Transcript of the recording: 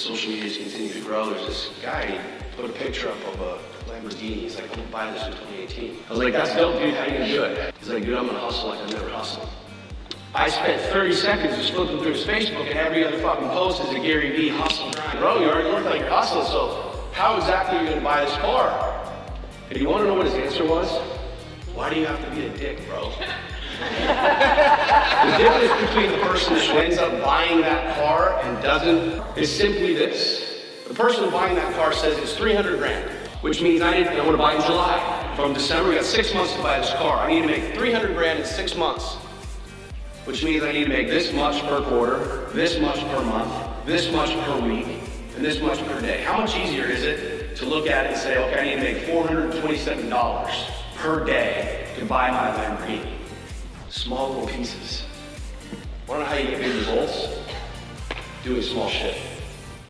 social media's continued to grow, there's this guy, put a picture up of a Lamborghini. He's like, I'm gonna buy this in 2018. I was like, that's dope, dude. How you gonna do it? He's like, dude, I'm gonna hustle like I've never hustled. I spent 30 seconds just flipping through his Facebook, and every other fucking post is a Gary Vee hustle grind. Bro, you already look like you're hustling, so how exactly are you gonna buy this car? And you wanna know what his answer was? Why do you have to be a dick, bro? the difference between the person who ends up buying that car doesn't is simply this. The person buying that car says it's 300 grand, which means I, need, I want to buy in July. From December, we got six months to buy this car. I need to make 300 grand in six months, which means I need to make this much per quarter, this much per month, this much per week, and this much per day. How much easier is it to look at it and say, okay, I need to make $427 per day to buy my Lamborghini? Small little pieces. Wanna know how you get big results? Doing small shit.